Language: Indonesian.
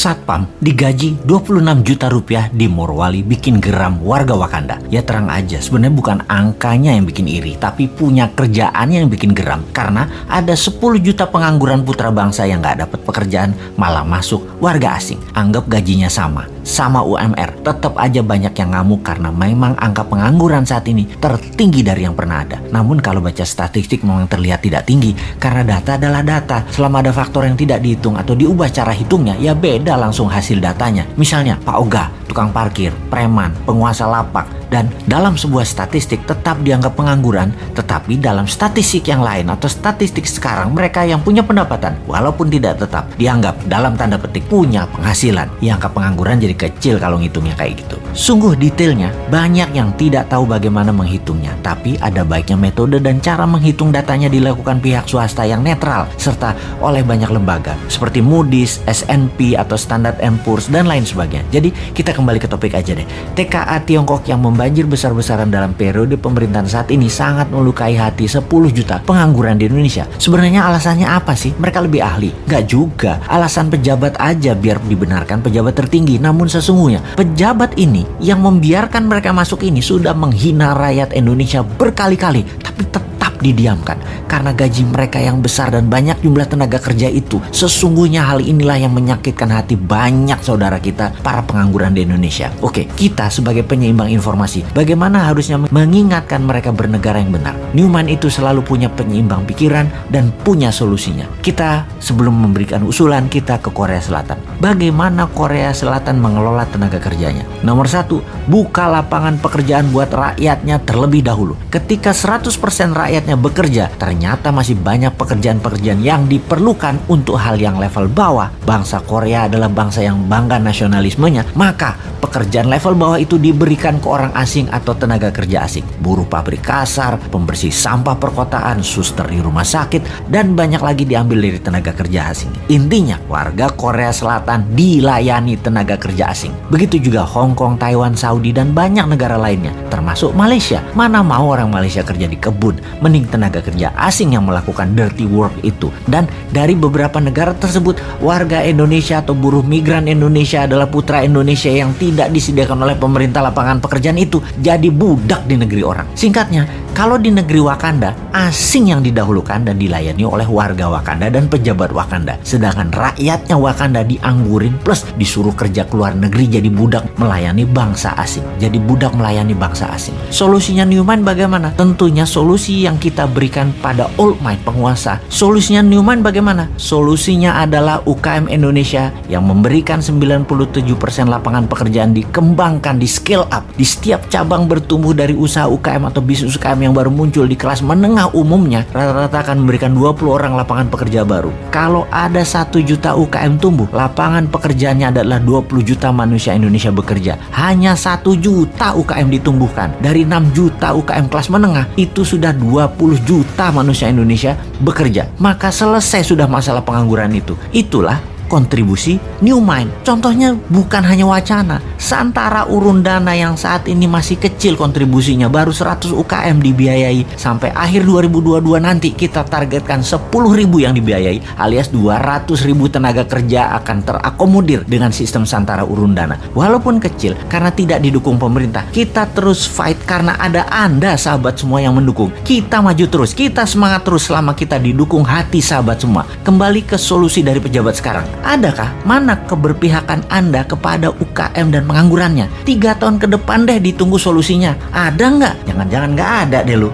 Satpam digaji 26 juta rupiah di Morwali bikin geram warga Wakanda. Ya terang aja, sebenarnya bukan angkanya yang bikin iri, tapi punya kerjaan yang bikin geram. Karena ada 10 juta pengangguran putra bangsa yang nggak dapat pekerjaan, malah masuk warga asing. Anggap gajinya sama, sama UMR. Tetap aja banyak yang ngamuk karena memang angka pengangguran saat ini tertinggi dari yang pernah ada. Namun kalau baca statistik memang terlihat tidak tinggi, karena data adalah data. Selama ada faktor yang tidak dihitung atau diubah cara hitungnya, ya beda langsung hasil datanya. Misalnya Pak Oga, tukang parkir, preman, penguasa lapak, dan dalam sebuah statistik tetap dianggap pengangguran, tetapi dalam statistik yang lain atau statistik sekarang mereka yang punya pendapatan walaupun tidak tetap dianggap dalam tanda petik punya penghasilan. Ya angka pengangguran jadi kecil kalau ngitungnya kayak gitu. Sungguh detailnya banyak yang tidak tahu bagaimana menghitungnya, tapi ada baiknya metode dan cara menghitung datanya dilakukan pihak swasta yang netral serta oleh banyak lembaga seperti Moody's, S&P atau Standard Poor's dan lain sebagainya. Jadi kita kembali ke topik aja deh. TKA Tiongkok yang banjir besar-besaran dalam periode pemerintahan saat ini sangat melukai hati 10 juta pengangguran di Indonesia. Sebenarnya alasannya apa sih? Mereka lebih ahli. Gak juga. Alasan pejabat aja biar dibenarkan pejabat tertinggi. Namun sesungguhnya pejabat ini yang membiarkan mereka masuk ini sudah menghina rakyat Indonesia berkali-kali. Tapi tetap didiamkan karena gaji mereka yang besar dan banyak jumlah tenaga kerja itu. Sesungguhnya hal inilah yang menyakitkan hati banyak saudara kita para pengangguran di Indonesia. Oke, kita sebagai penyeimbang informasi, bagaimana harusnya mengingatkan mereka bernegara yang benar. Newman itu selalu punya penyeimbang pikiran dan punya solusinya. Kita sebelum memberikan usulan kita ke Korea Selatan. Bagaimana Korea Selatan mengelola tenaga kerjanya? Nomor satu, buka lapangan pekerjaan buat rakyatnya terlebih dahulu. Ketika 100% rakyatnya rakyatnya bekerja, ternyata masih banyak pekerjaan-pekerjaan yang diperlukan untuk hal yang level bawah. Bangsa Korea adalah bangsa yang bangga nasionalismenya, maka pekerjaan level bawah itu diberikan ke orang asing atau tenaga kerja asing. Buruh pabrik kasar, pembersih sampah perkotaan, suster di rumah sakit, dan banyak lagi diambil dari tenaga kerja asing. Intinya, warga Korea Selatan dilayani tenaga kerja asing. Begitu juga Hong Kong, Taiwan, Saudi, dan banyak negara lainnya, termasuk Malaysia. Mana mau orang Malaysia kerja di kebun, mending tenaga kerja asing yang melakukan dirty work itu. Dan dari beberapa negara tersebut, warga Indonesia atau buruh migran Indonesia adalah putra Indonesia yang tidak disediakan oleh pemerintah lapangan pekerjaan itu jadi budak di negeri orang. Singkatnya, kalau di negeri Wakanda, asing yang didahulukan dan dilayani oleh warga Wakanda dan pejabat Wakanda. Sedangkan rakyatnya Wakanda dianggurin plus disuruh kerja keluar negeri jadi budak melayani bangsa asing. Jadi budak melayani bangsa asing. Solusinya Newman bagaimana? Tentunya solusi yang kita berikan pada old might penguasa. Solusinya Newman bagaimana? Solusinya adalah UKM Indonesia yang memberikan 97% lapangan pekerjaan dikembangkan, di scale up. Di setiap cabang bertumbuh dari usaha UKM atau bisnis UKM yang baru muncul di kelas menengah umumnya rata-rata akan memberikan 20 orang lapangan pekerja baru. Kalau ada satu juta UKM tumbuh, lapangan pekerjaannya adalah 20 juta manusia Indonesia bekerja. Hanya satu juta UKM ditumbuhkan. Dari 6 juta UKM kelas menengah, itu sudah 20 juta manusia Indonesia bekerja. Maka selesai sudah masalah pengangguran itu. Itulah kontribusi New Mind. Contohnya bukan hanya wacana. Santara urun dana yang saat ini masih kecil kontribusinya baru 100 UKM dibiayai. Sampai akhir 2022 nanti kita targetkan 10 ribu yang dibiayai alias 200 ribu tenaga kerja akan terakomodir dengan sistem Santara urun dana. Walaupun kecil karena tidak didukung pemerintah, kita terus fight karena ada Anda sahabat semua yang mendukung. Kita maju terus, kita semangat terus selama kita didukung hati sahabat semua. Kembali ke solusi dari pejabat sekarang Adakah mana keberpihakan Anda kepada UKM dan penganggurannya? Tiga tahun ke depan deh ditunggu solusinya. Ada nggak? Jangan-jangan nggak ada deh lu.